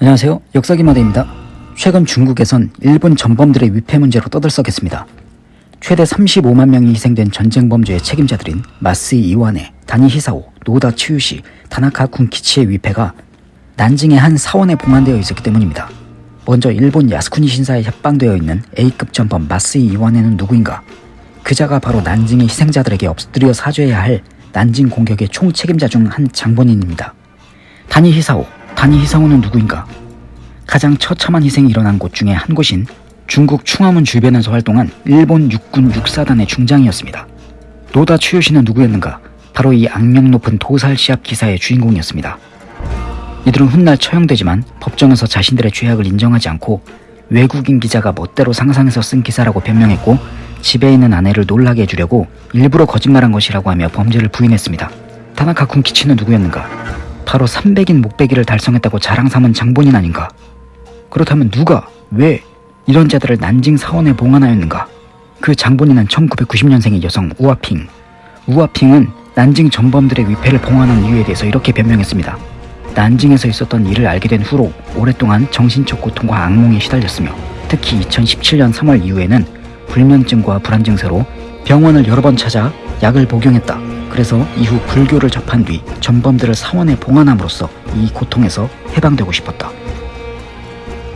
안녕하세요. 역사기마대입니다. 최근 중국에선 일본 전범들의 위패 문제로 떠들썩했습니다. 최대 35만 명이 희생된 전쟁 범죄의 책임자들인 마스이 이완해, 다니 히사오, 노다 츠유시, 다나카 군키치의 위패가 난징의 한 사원에 봉안되어 있었기 때문입니다. 먼저 일본 야스쿠니 신사에 협방되어 있는 A급 전범 마스이 이완해는 누구인가? 그자가 바로 난징의 희생자들에게 엎드려 사죄해야 할 난징 공격의 총 책임자 중 한 장본인입니다. 다니 히사오, 다니 히사오는 누구인가? 가장 처참한 희생이 일어난 곳 중에 한 곳인 중국 충화문 주변에서 활동한 일본 육군 육사단의 중장이었습니다. 노다 추요시는 누구였는가? 바로 이 악명 높은 도살 시합 기사의 주인공이었습니다. 이들은 훗날 처형되지만 법정에서 자신들의 죄악을 인정하지 않고 외국인 기자가 멋대로 상상해서 쓴 기사라고 변명했고 집에 있는 아내를 놀라게 해주려고 일부러 거짓말한 것이라고 하며 범죄를 부인했습니다. 타나카 쿤키치는 누구였는가? 바로 300인 목베기를 달성했다고 자랑 삼은 장본인 아닌가? 그렇다면 누가, 왜 이런 자들을 난징 사원에 봉안하였는가? 그 장본인은 1990년생의 여성 우아핑. 우아핑은 난징 전범들의 위패를 봉안한 이유에 대해서 이렇게 변명했습니다. 난징에서 있었던 일을 알게 된 후로 오랫동안 정신적 고통과 악몽에 시달렸으며 특히 2017년 3월 이후에는 불면증과 불안 증세로 병원을 여러 번 찾아 약을 복용했다. 그래서 이후 불교를 접한 뒤 전범들을 사원에 봉안함으로써 이 고통에서 해방되고 싶었다.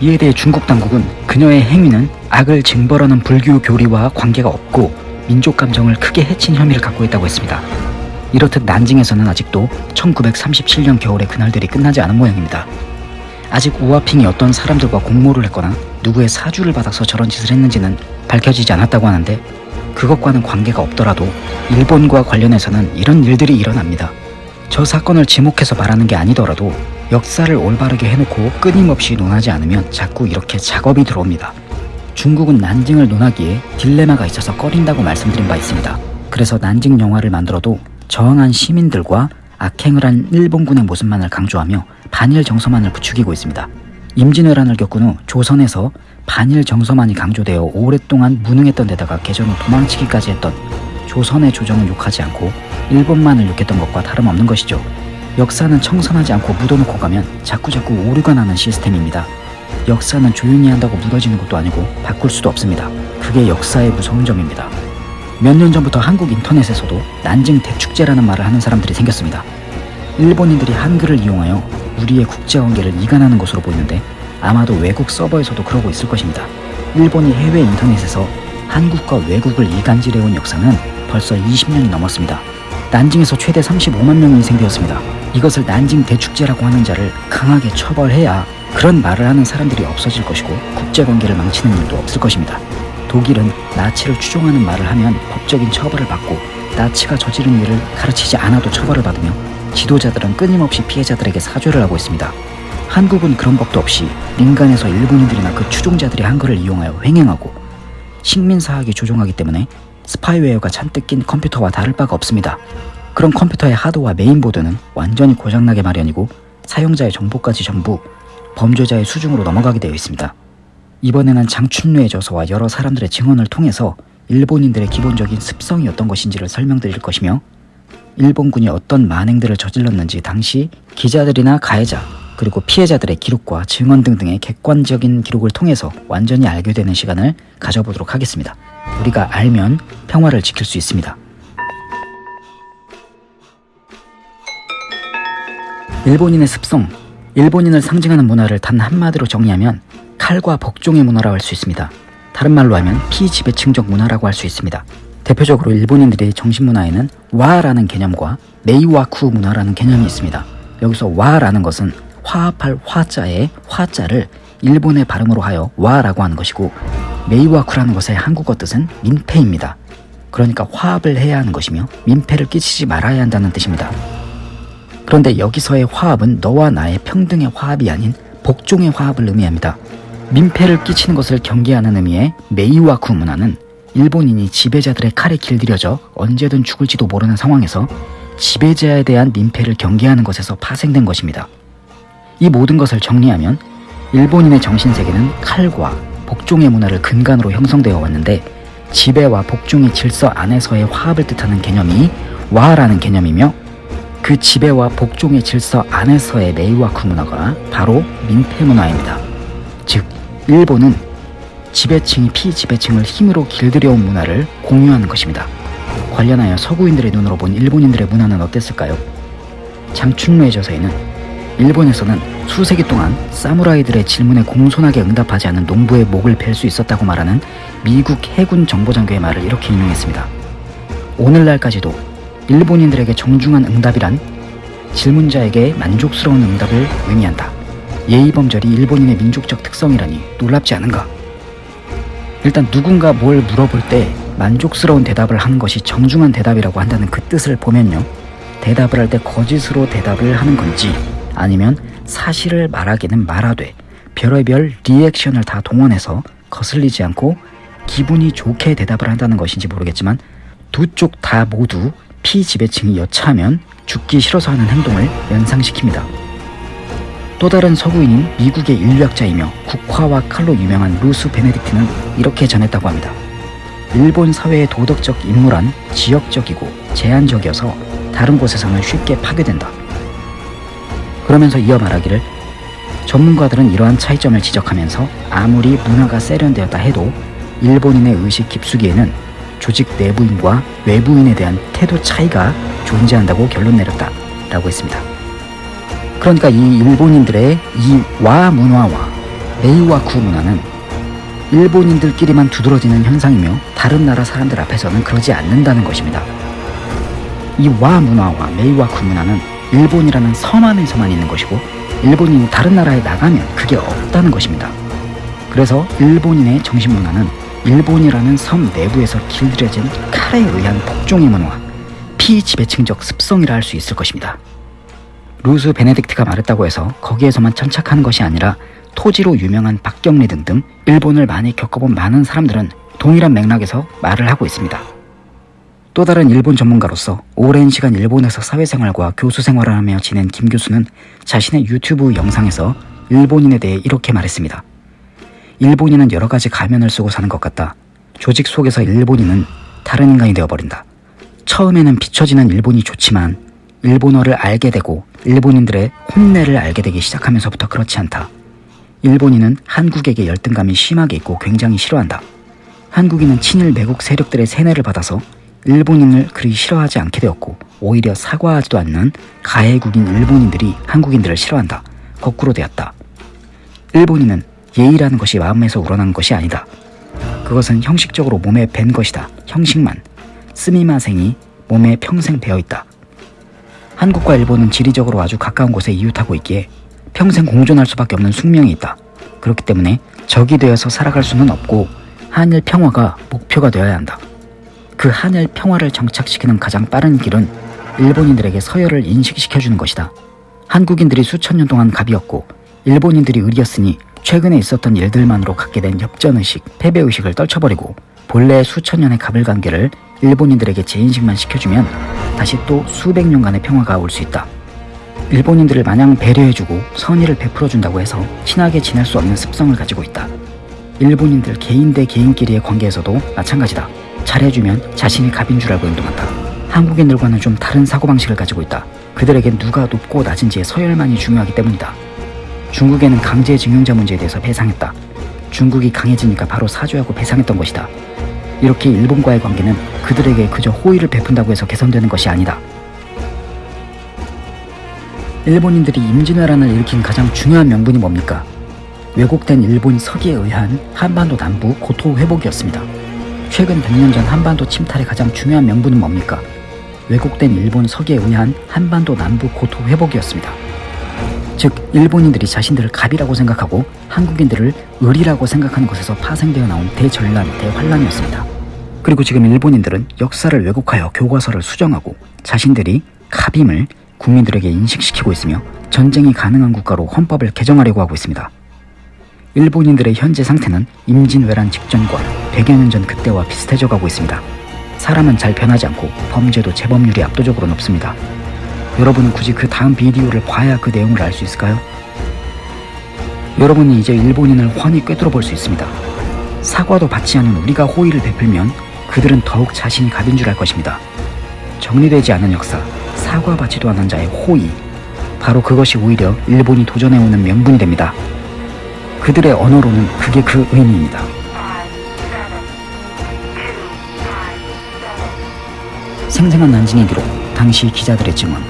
이에 대해 중국 당국은 그녀의 행위는 악을 징벌하는 불교 교리와 관계가 없고 민족 감정을 크게 해친 혐의를 갖고 있다고 했습니다. 이렇듯 난징에서는 아직도 1937년 겨울의 그날들이 끝나지 않은 모양입니다. 아직 우아핑이 어떤 사람들과 공모를 했거나 누구의 사주를 받아서 저런 짓을 했는지는 밝혀지지 않았다고 하는데 그것과는 관계가 없더라도 일본과 관련해서는 이런 일들이 일어납니다. 저 사건을 지목해서 말하는 게 아니더라도 역사를 올바르게 해놓고 끊임없이 논하지 않으면 자꾸 이렇게 작업이 들어옵니다. 중국은 난징을 논하기에 딜레마가 있어서 꺼린다고 말씀드린 바 있습니다. 그래서 난징 영화를 만들어도 저항한 시민들과 악행을 한 일본군의 모습만을 강조하며 반일 정서만을 부추기고 있습니다. 임진왜란을 겪은 후 조선에서 반일 정서만이 강조되어 오랫동안 무능했던 데다가 후 도망치기까지 했던 조선의 조정은 욕하지 않고 일본만을 욕했던 것과 다름없는 것이죠. 역사는 청산하지 않고 묻어놓고 가면 자꾸자꾸 오류가 나는 시스템입니다. 역사는 조용히 한다고 묻어지는 것도 아니고 바꿀 수도 없습니다. 그게 역사의 무서운 점입니다. 몇 년 전부터 한국 인터넷에서도 난징 대축제라는 말을 하는 사람들이 생겼습니다. 일본인들이 한글을 이용하여 우리의 국제관계를 이간하는 것으로 보이는데 아마도 외국 서버에서도 그러고 있을 것입니다. 일본이 해외 인터넷에서 한국과 외국을 이간질해온 역사는 벌써 20년이 넘었습니다. 난징에서 최대 35만 명이 희생되었습니다. 이것을 난징 대축제라고 하는 자를 강하게 처벌해야 그런 말을 하는 사람들이 없어질 것이고 국제관계를 망치는 일도 없을 것입니다. 독일은 나치를 추종하는 말을 하면 법적인 처벌을 받고 나치가 저지른 일을 가르치지 않아도 처벌을 받으며 지도자들은 끊임없이 피해자들에게 사죄를 하고 있습니다. 한국은 그런 법도 없이 민간에서 일본인들이나 그 추종자들이 한글을 이용하여 횡행하고 식민사학이 조종하기 때문에 스파이웨어가 잔뜩 낀 컴퓨터와 다를 바가 없습니다. 그런 컴퓨터의 하드와 메인보드는 완전히 고장나게 마련이고 사용자의 정보까지 전부 범죄자의 수중으로 넘어가게 되어 있습니다. 이번에는 장춘루의 저서와 여러 사람들의 증언을 통해서 일본인들의 기본적인 습성이 어떤 것인지를 설명드릴 것이며 일본군이 어떤 만행들을 저질렀는지 당시 기자들이나 가해자 그리고 피해자들의 기록과 증언 등등의 객관적인 기록을 통해서 완전히 알게 되는 시간을 가져보도록 하겠습니다. 우리가 알면 평화를 지킬 수 있습니다. 일본인의 습성, 일본인을 상징하는 문화를 단 한마디로 정리하면 칼과 복종의 문화라고 할 수 있습니다. 다른 말로 하면 피지배층적 문화라고 할 수 있습니다. 대표적으로 일본인들의 정신문화에는 와라는 개념과 메이와쿠 문화라는 개념이 있습니다. 여기서 와라는 것은 화합할 화자의 화자를 일본의 발음으로 하여 와라고 하는 것이고 메이와쿠라는 것의 한국어 뜻은 민폐입니다. 그러니까 화합을 해야 하는 것이며 민폐를 끼치지 말아야 한다는 뜻입니다. 그런데 여기서의 화합은 너와 나의 평등의 화합이 아닌 복종의 화합을 의미합니다. 민폐를 끼치는 것을 경계하는 의미의 메이와쿠 문화는 일본인이 지배자들의 칼에 길들여져 언제든 죽을지도 모르는 상황에서 지배자에 대한 민폐를 경계하는 것에서 파생된 것입니다. 이 모든 것을 정리하면 일본인의 정신세계는 칼과 복종의 문화를 근간으로 형성되어 왔는데 지배와 복종의 질서 안에서의 화합을 뜻하는 개념이 와라는 개념이며 그 지배와 복종의 질서 안에서의 메이와쿠 문화가 바로 민폐 문화입니다. 즉, 일본은 지배층이 피지배층을 힘으로 길들여온 문화를 공유하는 것입니다. 관련하여 서구인들의 눈으로 본 일본인들의 문화는 어땠을까요? 장춘루의 저서에는 일본에서는 수세기 동안 사무라이들의 질문에 공손하게 응답하지 않은 농부의 목을 벨 수 있었다고 말하는 미국 해군 정보장교의 말을 이렇게 인용했습니다. 오늘날까지도 일본인들에게 정중한 응답이란 질문자에게 만족스러운 응답을 의미한다. 예의범절이 일본인의 민족적 특성이라니 놀랍지 않은가? 일단 누군가 뭘 물어볼 때 만족스러운 대답을 하는 것이 정중한 대답이라고 한다는 그 뜻을 보면요. 대답을 할 때 거짓으로 대답을 하는 건지 아니면 사실을 말하기는 말하되 별의별 리액션을 다 동원해서 거슬리지 않고 기분이 좋게 대답을 한다는 것인지 모르겠지만 두 쪽 다 모두 피지배층이 여차하면 죽기 싫어서 하는 행동을 연상시킵니다. 또 다른 서구인인 미국의 인류학자이며 국화와 칼로 유명한 루스 베네딕트는 이렇게 전했다고 합니다. 일본 사회의 도덕적 인물은 지역적이고 제한적이어서 다른 곳에서는 쉽게 파괴된다. 그러면서 이어 말하기를 전문가들은 이러한 차이점을 지적하면서 아무리 문화가 세련되었다 해도 일본인의 의식 깊숙이에는 조직 내부인과 외부인에 대한 태도 차이가 존재한다고 결론 내렸다 라고 했습니다. 그러니까 이 일본인들의 이 와 문화와 메이와 구 문화는 일본인들끼리만 두드러지는 현상이며 다른 나라 사람들 앞에서는 그러지 않는다는 것입니다. 이 와 문화와 메이와 구 문화는 일본이라는 섬 안에서만 있는 것이고 일본인이 다른 나라에 나가면 그게 없다는 것입니다. 그래서 일본인의 정신문화는 일본이라는 섬 내부에서 길들여진 칼에 의한 복종의 문화, 피지배층적 습성이라 할 수 있을 것입니다. 루스 베네딕트가 말했다고 해서 거기에서만 천착하는 것이 아니라 토지로 유명한 박경리 등등 일본을 많이 겪어본 많은 사람들은 동일한 맥락에서 말을 하고 있습니다. 또 다른 일본 전문가로서 오랜 시간 일본에서 사회생활과 교수 생활을 하며 지낸 김 교수는 자신의 유튜브 영상에서 일본인에 대해 이렇게 말했습니다. 일본인은 여러 가지 가면을 쓰고 사는 것 같다. 조직 속에서 일본인은 다른 인간이 되어버린다. 처음에는 비춰지는 일본이 좋지만 일본어를 알게 되고 일본인들의 혼내를 알게 되기 시작하면서부터 그렇지 않다. 일본인은 한국에게 열등감이 심하게 있고 굉장히 싫어한다. 한국인은 친일 매국 세력들의 세뇌를 받아서 일본인을 그리 싫어하지 않게 되었고 오히려 사과하지도 않는 가해국인 일본인들이 한국인들을 싫어한다. 거꾸로 되었다. 일본인은 예의라는 것이 마음에서 우러난 것이 아니다. 그것은 형식적으로 몸에 밴 것이다. 형식만. 스미마생이 몸에 평생 배어 있다. 한국과 일본은 지리적으로 아주 가까운 곳에 이웃하고 있기에 평생 공존할 수밖에 없는 숙명이 있다. 그렇기 때문에 적이 되어서 살아갈 수는 없고 한일 평화가 목표가 되어야 한다. 그 한일 평화를 정착시키는 가장 빠른 길은 일본인들에게 서열을 인식시켜주는 것이다. 한국인들이 수천 년 동안 갑이었고 일본인들이 을이었으니 최근에 있었던 일들만으로 갖게 된 엽전의식, 패배의식을 떨쳐버리고 본래의 수천 년의 갑을 관계를 일본인들에게 재인식만 시켜주면 다시 또 수백 년간의 평화가 올 수 있다. 일본인들을 마냥 배려해주고 선의를 베풀어준다고 해서 친하게 지낼 수 없는 습성을 가지고 있다. 일본인들 개인 대 개인끼리의 관계에서도 마찬가지다. 잘해주면 자신이 갑인 줄 알고 행동한다. 한국인들과는 좀 다른 사고방식을 가지고 있다. 그들에겐 누가 높고 낮은지의 서열만이 중요하기 때문이다. 중국에는 강제징용자 문제에 대해서 배상했다. 중국이 강해지니까 바로 사죄하고 배상했던 것이다. 이렇게 일본과의 관계는 그들에게 그저 호의를 베푼다고 해서 개선되는 것이 아니다. 일본인들이 임진왜란을 일으킨 가장 중요한 명분이 뭡니까? 왜곡된 일본 서기에 의한 한반도 남부 고토 회복이었습니다. 최근 100년 전 한반도 침탈의 가장 중요한 명분은 뭡니까? 왜곡된 일본 서기에 의한 한반도 남부 고토 회복이었습니다. 즉 일본인들이 자신들을 갑이라고 생각하고 한국인들을 을이라고 생각하는 것에서 파생되어 나온 대전란, 대환란이었습니다. 그리고 지금 일본인들은 역사를 왜곡하여 교과서를 수정하고 자신들이 갑임을 국민들에게 인식시키고 있으며 전쟁이 가능한 국가로 헌법을 개정하려고 하고 있습니다. 일본인들의 현재 상태는 임진왜란 직전과 100여 년 전 그때와 비슷해져 가고 있습니다. 사람은 잘 변하지 않고 범죄도 재범률이 압도적으로 높습니다. 여러분은 굳이 그 다음 비디오를 봐야 그 내용을 알 수 있을까요? 여러분이 이제 일본인을 훤히 꿰뚫어 볼 수 있습니다. 사과도 받지 않은 우리가 호의를 베풀면 그들은 더욱 자신이 갑인 줄알 것입니다. 정리되지 않은 역사, 사과받지도 않은 자의 호의. 바로 그것이 오히려 일본이 도전해오는 명분이 됩니다. 그들의 언어로는 그게 그 의미입니다. 생생한 난징의 기록, 당시 기자들의 증언.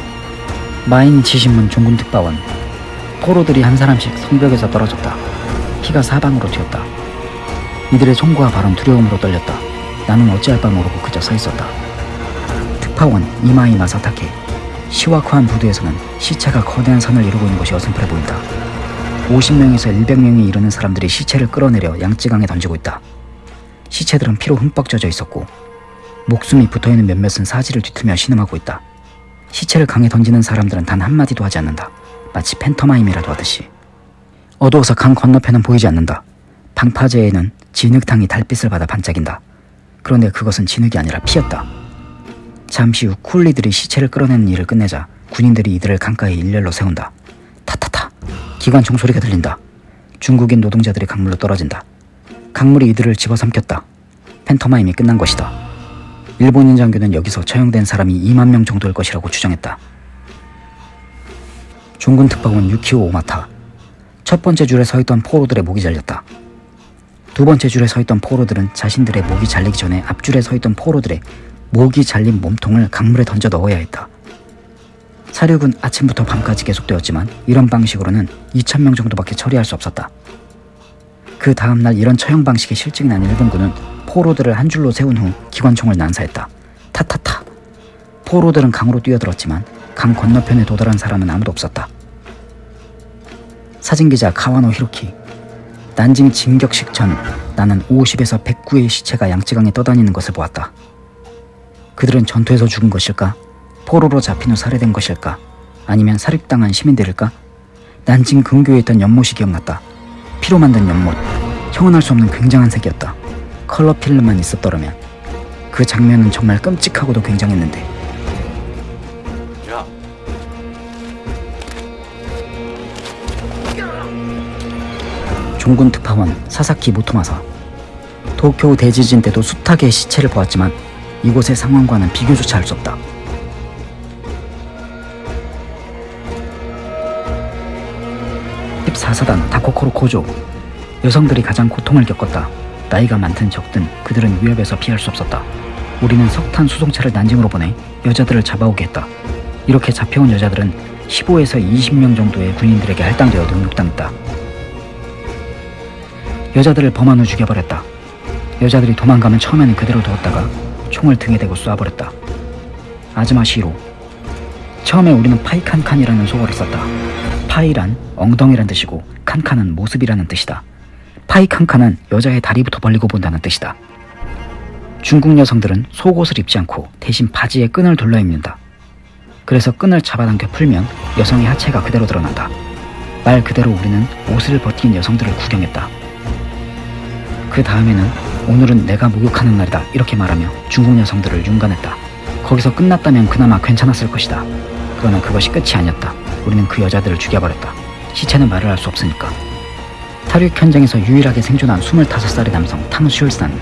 마인치 신문 종군 특파원. 포로들이 한 사람씩 성벽에서 떨어졌다. 피가 사방으로 튀었다. 이들의 총과 발은 두려움으로 떨렸다. 나는 어찌할 바 모르고 그저 서 있었다. 특파원 이마이 마사타케. 시와쿠한 부두에서는 시체가 거대한 산을 이루고 있는 것이 어슴푸레 보인다. 50명에서 100명이 이르는 사람들이 시체를 끌어내려 양쯔강에 던지고 있다. 시체들은 피로 흠뻑 젖어 있었고 목숨이 붙어있는 몇몇은 사지를 뒤틀며 신음하고 있다. 시체를 강에 던지는 사람들은 단 한마디도 하지 않는다. 마치 팬터마임이라도 하듯이. 어두워서 강 건너편은 보이지 않는다. 방파제에는 진흙탕이 달빛을 받아 반짝인다. 그런데 그것은 진흙이 아니라 피였다. 잠시 후 쿨리들이 시체를 끌어내는 일을 끝내자 군인들이 이들을 강가에 일렬로 세운다. 기관총 소리가 들린다. 중국인 노동자들이 강물로 떨어진다. 강물이 이들을 집어삼켰다. 팬터마임이 끝난 것이다. 일본인 장교는 여기서 처형된 사람이 2만 명 정도일 것이라고 추정했다. 중군 특파원 유키오 오마타. 첫 번째 줄에 서 있던 포로들의 목이 잘렸다. 두 번째 줄에 서 있던 포로들은 자신들의 목이 잘리기 전에 앞줄에 서 있던 포로들의 목이 잘린 몸통을 강물에 던져 넣어야 했다. 사륙은 아침부터 밤까지 계속되었지만 이런 방식으로는 2천명 정도밖에 처리할 수 없었다. 그 다음날 이런 처형 방식이 실증이 난 일본군은 포로들을 한 줄로 세운 후 기관총을 난사했다. 타타타. 포로들은 강으로 뛰어들었지만 강 건너편에 도달한 사람은 아무도 없었다. 사진기자 카와노 히로키. 난징 진격식 전 나는 50에서 109의 시체가 양쯔강에 떠다니는 것을 보았다. 그들은 전투에서 죽은 것일까? 포로로 잡힌 후 살해된 것일까? 아니면 사륙당한 시민들일까? 난징 근교에 있던 연못이 기억났다. 피로 만든 연못. 형언할 수 없는 굉장한 색이었다. 컬러 필름만 있었더라면 그 장면은 정말 끔찍하고도 굉장했는데 야, 종군 특파원 사사키 모토마사 도쿄 대지진 때도 숱하게 시체를 보았지만 이곳의 상황과는 비교조차 할 수 없다. (14사단) 다코코로 코조 여성들이 가장 고통을 겪었다. 나이가 많든 적든 그들은 위협에서 피할 수 없었다. 우리는 석탄 수송차를 난징으로 보내 여자들을 잡아오게 했다. 이렇게 잡혀온 여자들은 15에서 20명 정도의 군인들에게 할당되어 능욕당했다. 여자들을 범한 후 죽여버렸다. 여자들이 도망가면 처음에는 그대로 두었다가 총을 등에 대고 쏴버렸다. 아즈마 시로 처음에 우리는 파이칸칸이라는 속어를 썼다. 파이란 엉덩이란 뜻이고 칸칸은 모습이라는 뜻이다. 파이 칸칸은 여자의 다리부터 벌리고 본다는 뜻이다. 중국 여성들은 속옷을 입지 않고 대신 바지에 끈을 둘러 입는다. 그래서 끈을 잡아당겨 풀면 여성의 하체가 그대로 드러난다. 말 그대로 우리는 옷을 벗긴 여성들을 구경했다. 그 다음에는 오늘은 내가 목욕하는 날이다 이렇게 말하며 중국 여성들을 윤관했다. 거기서 끝났다면 그나마 괜찮았을 것이다. 그러나 그것이 끝이 아니었다. 우리는 그 여자들을 죽여버렸다. 시체는 말을 할 수 없으니까. 탈육 현장에서 유일하게 생존한 25살의 남성 탕슐산.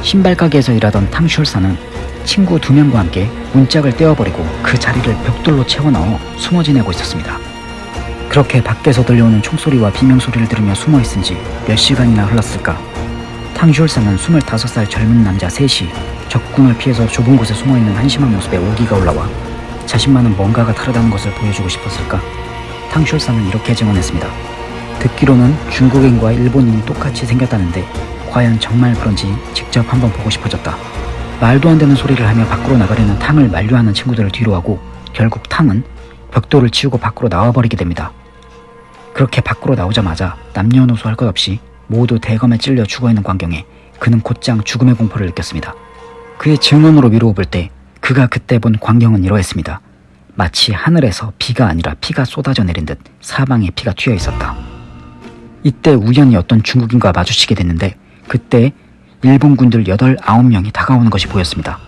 신발 가게에서 일하던 탕슐산은 친구 두 명과 함께 문짝을 떼어버리고 그 자리를 벽돌로 채워 넣어 숨어 지내고 있었습니다. 그렇게 밖에서 들려오는 총소리와 비명소리를 들으며 숨어 있은 지 몇 시간이나 흘렀을까. 탕슐산은 25살 젊은 남자 셋이 적군을 피해서 좁은 곳에 숨어 있는 한심한 모습에 오기가 올라와 자신만은 뭔가가 다르다는 것을 보여주고 싶었을까. 탕슐산은 이렇게 증언했습니다. 듣기로는 중국인과 일본인이 똑같이 생겼다는데 과연 정말 그런지 직접 한번 보고 싶어졌다. 말도 안 되는 소리를 하며 밖으로 나가려는 탕을 만류하는 친구들을 뒤로하고 결국 탕은 벽돌을 치우고 밖으로 나와버리게 됩니다. 그렇게 밖으로 나오자마자 남녀노소 할 것 없이 모두 대검에 찔려 죽어있는 광경에 그는 곧장 죽음의 공포를 느꼈습니다. 그의 증언으로 미루어 볼때 그가 그때 본 광경은 이러했습니다. 마치 하늘에서 비가 아니라 피가 쏟아져 내린 듯 사방에 피가 튀어 있었다. 이때 우연히 어떤 중국인과 마주치게 됐는데 그때 일본군들 8, 9명이 다가오는 것이 보였습니다.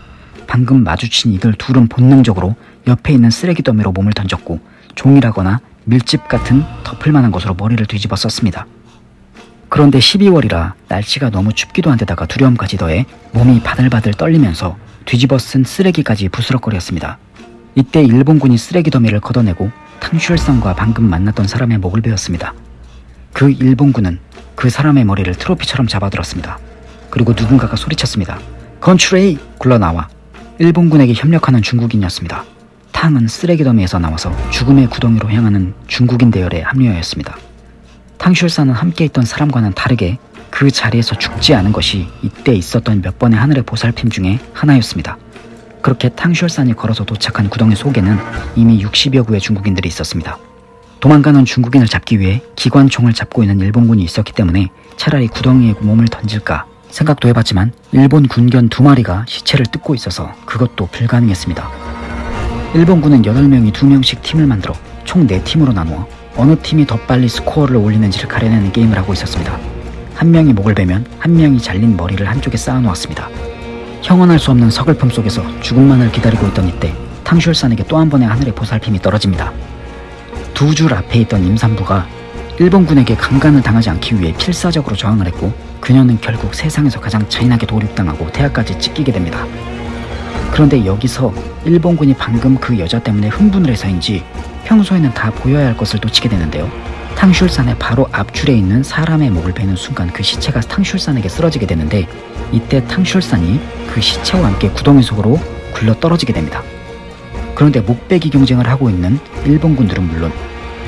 방금 마주친 이들 둘은 본능적으로 옆에 있는 쓰레기 더미로 몸을 던졌고 종이라거나 밀집 같은 덮을만한 것으로 머리를 뒤집어 썼습니다. 그런데 12월이라 날씨가 너무 춥기도 한데다가 두려움까지 더해 몸이 바들바들 떨리면서 뒤집어 쓴 쓰레기까지 부스럭거렸습니다. 이때 일본군이 쓰레기 더미를 걷어내고 탕슈엘상과 방금 만났던 사람의 목을 베었습니다. 그 일본군은 그 사람의 머리를 트로피처럼 잡아들었습니다. 그리고 누군가가 소리쳤습니다. 건추레이! 굴러나와 일본군에게 협력하는 중국인이었습니다. 탕은 쓰레기 더미에서 나와서 죽음의 구덩이로 향하는 중국인 대열에 합류하였습니다. 탕슈엘사는 함께 있던 사람과는 다르게 그 자리에서 죽지 않은 것이 이때 있었던 몇 번의 하늘의 보살핌 중에 하나였습니다. 그렇게 탕슈얼산이 걸어서 도착한 구덩이 속에는 이미 60여 구의 중국인들이 있었습니다. 도망가는 중국인을 잡기 위해 기관총을 잡고 있는 일본군이 있었기 때문에 차라리 구덩이에 몸을 던질까 생각도 해봤지만 일본 군견 두 마리가 시체를 뜯고 있어서 그것도 불가능했습니다. 일본군은 8명이 2명씩 팀을 만들어 총 4팀으로 나누어 어느 팀이 더 빨리 스코어를 올리는지를 가려내는 게임을 하고 있었습니다. 한 명이 목을 베면 한 명이 잘린 머리를 한쪽에 쌓아놓았습니다. 형언할 수 없는 서글픔 속에서 죽음만을 기다리고 있던 이때 탕슈얼산에게 또 한 번의 하늘의 보살핌이 떨어집니다. 두 줄 앞에 있던 임산부가 일본군에게 강간을 당하지 않기 위해 필사적으로 저항을 했고 그녀는 결국 세상에서 가장 잔인하게 도륙당하고 태아까지 찢기게 됩니다. 그런데 여기서 일본군이 방금 그 여자 때문에 흥분을 해서인지 평소에는 다 보여야 할 것을 놓치게 되는데요. 탕슐산의 바로 앞줄에 있는 사람의 목을 베는 순간 그 시체가 탕슐산에게 쓰러지게 되는데 이때 탕슐산이 그 시체와 함께 구덩이 속으로 굴러 떨어지게 됩니다. 그런데 목베기 경쟁을 하고 있는 일본군들은 물론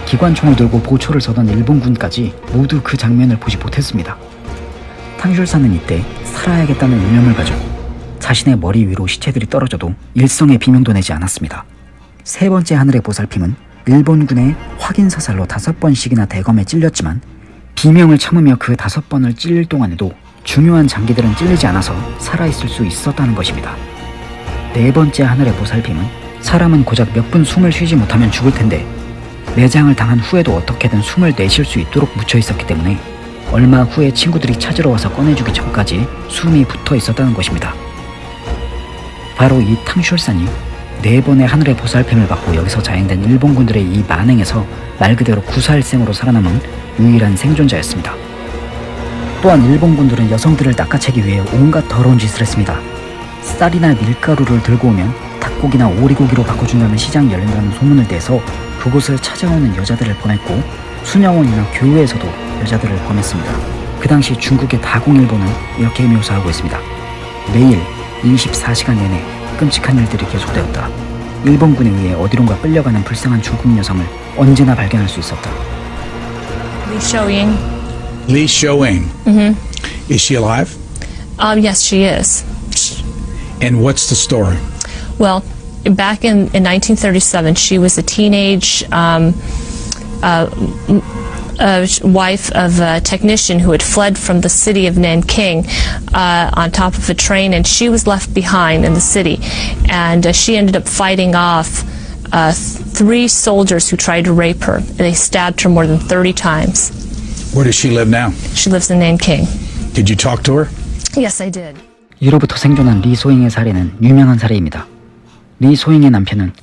기관총을 들고 보초를 서던 일본군까지 모두 그 장면을 보지 못했습니다. 탕슐산은 이때 살아야겠다는 일념을 가지고 자신의 머리 위로 시체들이 떨어져도 일성의 비명도 내지 않았습니다. 세 번째 하늘의 보살핌은 일본군의 확인 사살로 다섯 번씩이나 대검에 찔렸지만 비명을 참으며 그 다섯 번을 찔릴 동안에도 중요한 장기들은 찔리지 않아서 살아있을 수 있었다는 것입니다. 네 번째 하늘의 보살핌은 사람은 고작 몇 분 숨을 쉬지 못하면 죽을 텐데 매장을 당한 후에도 어떻게든 숨을 내쉴 수 있도록 묻혀 있었기 때문에 얼마 후에 친구들이 찾으러 와서 꺼내주기 전까지 숨이 붙어 있었다는 것입니다. 바로 이 탕슐산이 네 번의 하늘의 보살핌을 받고 여기서 자행된 일본군들의 이 만행에서 말 그대로 구살생으로 살아남은 유일한 생존자였습니다. 또한 일본군들은 여성들을 낚아채기 위해 온갖 더러운 짓을 했습니다. 쌀이나 밀가루를 들고 오면 닭고기나 오리고기로 바꿔준다는 시장이 열린다는 소문을 내서 그곳을 찾아오는 여자들을 보냈고 수녀원이나 교회에서도 여자들을 보냈습니다. 그 당시 중국의 다공일보는 이렇게 묘사하고 있습니다. 매일 24시간 내내 끔찍한 일들이 계속되었다. 일본군에 의해 어디론가 끌려가는 불쌍한 중국 여성을 언제나 발견할 수 있었다. Lee Shoying. Lee Shoing. Is she alive? Um, yes, she is. And what's the story? Well, back in, in 1937, she was a teenage um, uh, uh, sh- wife of a technician who had fled from the city of Nanking uh, on top of a train, and she was left behind in the city. And uh, she ended up fighting off uh, th- three soldiers who tried to rape her. They stabbed her more than 30 times. Where does she live now? She lives in Nanking. Did you talk to her? Yes, I did. 이로부터 생존한 리 소잉의 사례는 유명한 사례입니다. 리 소잉의 남편은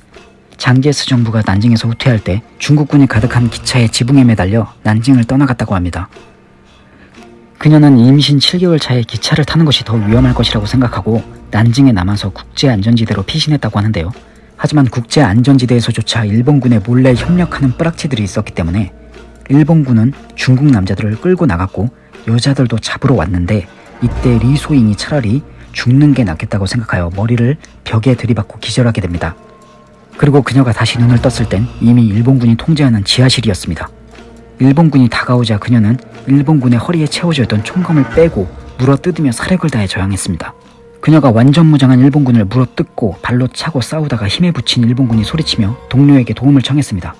장제스 정부가 난징에서 후퇴할 때 중국군이 가득한 기차의 지붕에 매달려 난징을 떠나갔다고 합니다. 그녀는 임신 7개월 차에 기차를 타는 것이 더 위험할 것이라고 생각하고 난징에 남아서 국제안전지대로 피신했다고 하는데요. 하지만 국제안전지대에서조차 일본군에 몰래 협력하는 뿌락치들이 있었기 때문에 일본군은 중국 남자들을 끌고 나갔고 여자들도 잡으러 왔는데 이때 리소잉이 차라리 죽는 게 낫겠다고 생각하여 머리를 벽에 들이받고 기절하게 됩니다. 그리고 그녀가 다시 눈을 떴을 땐 이미 일본군이 통제하는 지하실이었습니다. 일본군이 다가오자 그녀는 일본군의 허리에 채워져 있던 총검을 빼고 물어뜯으며 사력을 다해 저항했습니다. 그녀가 완전 무장한 일본군을 물어뜯고 발로 차고 싸우다가 힘에 부친 일본군이 소리치며 동료에게 도움을 청했습니다.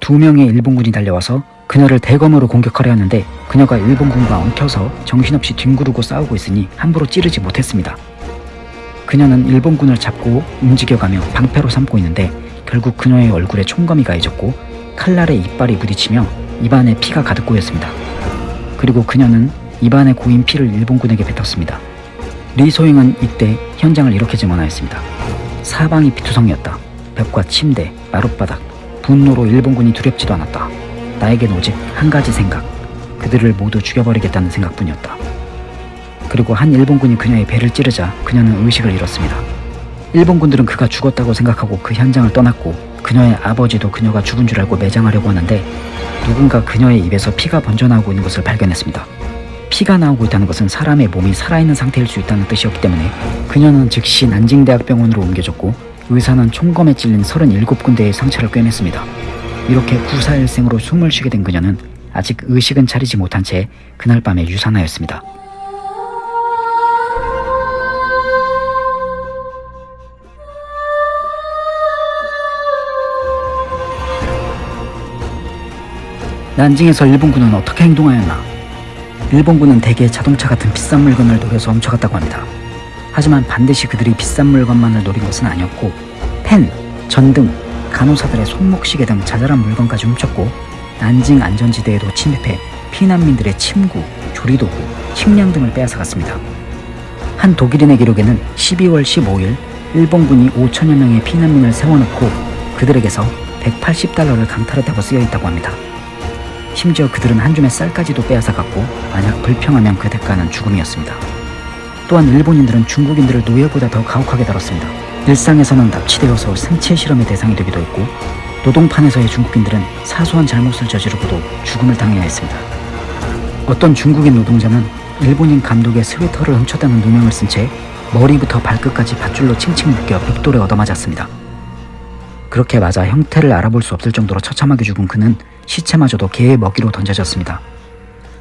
두 명의 일본군이 달려와서 그녀를 대검으로 공격하려 하는데 그녀가 일본군과 엉켜서 정신없이 뒹구르고 싸우고 있으니 함부로 찌르지 못했습니다. 그녀는 일본군을 잡고 움직여가며 방패로 삼고 있는데 결국 그녀의 얼굴에 총검이 가해졌고 칼날에 이빨이 부딪히며 입안에 피가 가득 고였습니다. 그리고 그녀는 입안에 고인 피를 일본군에게 뱉었습니다. 리소잉은 이때 현장을 이렇게 증언하였습니다. 사방이 피투성이었다. 벽과 침대, 마룻바닥, 분노로 일본군이 두렵지도 않았다. 나에겐 오직 한 가지 생각. 그들을 모두 죽여버리겠다는 생각뿐이었다. 그리고 한 일본군이 그녀의 배를 찌르자 그녀는 의식을 잃었습니다. 일본군들은 그가 죽었다고 생각하고 그 현장을 떠났고 그녀의 아버지도 그녀가 죽은 줄 알고 매장하려고 하는데 누군가 그녀의 입에서 피가 번져나오고 있는 것을 발견했습니다. 피가 나오고 있다는 것은 사람의 몸이 살아있는 상태일 수 있다는 뜻이었기 때문에 그녀는 즉시 난징대학병원으로 옮겨졌고 의사는 총검에 찔린 37군데의 상처를 꿰맸습니다. 이렇게 구사일생으로 숨을 쉬게 된 그녀는 아직 의식은 차리지 못한 채 그날 밤에 유산하였습니다. 난징에서 일본군은 어떻게 행동하였나? 일본군은 대개 자동차 같은 비싼 물건을 노려서 훔쳐갔다고 합니다. 하지만 반드시 그들이 비싼 물건만을 노린 것은 아니었고 펜, 전등, 간호사들의 손목시계 등 자잘한 물건까지 훔쳤고 난징 안전지대에도 침입해 피난민들의 침구, 조리도구, 식량 등을 빼앗아갔습니다. 한 독일인의 기록에는 12월 15일 일본군이 5천여 명의 피난민을 세워놓고 그들에게서 180달러를 강탈했다고 쓰여 있다고 합니다. 심지어 그들은 한 줌의 쌀까지도 빼앗아갔고 만약 불평하면 그 대가는 죽음이었습니다. 또한 일본인들은 중국인들을 노예보다 더 가혹하게 다뤘습니다. 일상에서는 납치되어서 생체 실험의 대상이 되기도 했고 노동판에서의 중국인들은 사소한 잘못을 저지르고도 죽음을 당해야 했습니다. 어떤 중국인 노동자는 일본인 감독의 스웨터를 훔쳤다는 누명을 쓴 채 머리부터 발끝까지 밧줄로 칭칭 묶여 벽돌에 얻어맞았습니다. 그렇게 맞아 형태를 알아볼 수 없을 정도로 처참하게 죽은 그는 시체마저도 개의 먹이로 던져졌습니다.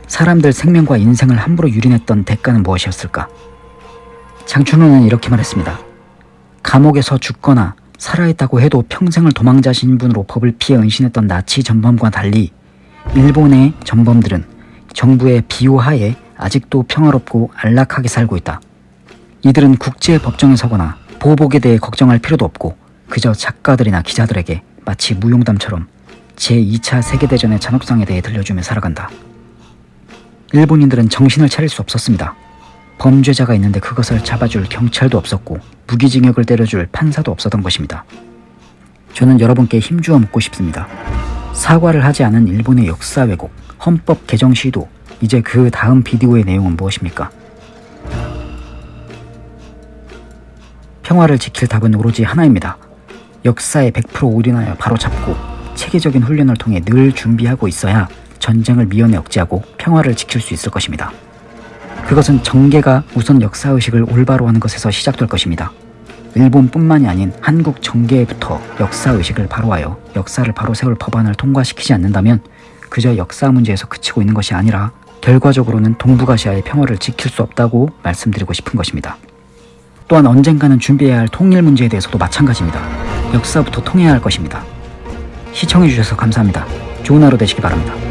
사람들 생명과 인생을 함부로 유린했던 대가는 무엇이었을까? 장춘호는 이렇게 말했습니다. 감옥에서 죽거나 살아있다고 해도 평생을 도망자 신분으로 법을 피해 은신했던 나치 전범과 달리 일본의 전범들은 정부의 비호하에 아직도 평화롭고 안락하게 살고 있다. 이들은 국제 법정에 서거나 보복에 대해 걱정할 필요도 없고 그저 작가들이나 기자들에게 마치 무용담처럼 제2차 세계대전의 잔혹상에 대해 들려주며 살아간다. 일본인들은 정신을 차릴 수 없었습니다. 범죄자가 있는데 그것을 잡아줄 경찰도 없었고 무기징역을 때려줄 판사도 없었던 것입니다. 저는 여러분께 힘주어 묻고 싶습니다. 사과를 하지 않은 일본의 역사 왜곡, 헌법 개정 시도, 이제 그 다음 비디오의 내용은 무엇입니까? 평화를 지킬 답은 오로지 하나입니다. 역사에 100% 올인하여 바로잡고 체계적인 훈련을 통해 늘 준비하고 있어야 전쟁을 미연에 억제하고 평화를 지킬 수 있을 것입니다. 그것은 정계가 우선 역사의식을 올바로 하는 것에서 시작될 것입니다. 일본뿐만이 아닌 한국 정계부터 역사의식을 바로하여 역사를 바로 세울 법안을 통과시키지 않는다면 그저 역사 문제에서 그치고 있는 것이 아니라 결과적으로는 동북아시아의 평화를 지킬 수 없다고 말씀드리고 싶은 것입니다. 또한 언젠가는 준비해야 할 통일 문제에 대해서도 마찬가지입니다. 역사부터 통해야 할 것입니다. 시청해주셔서 감사합니다. 좋은 하루 되시기 바랍니다.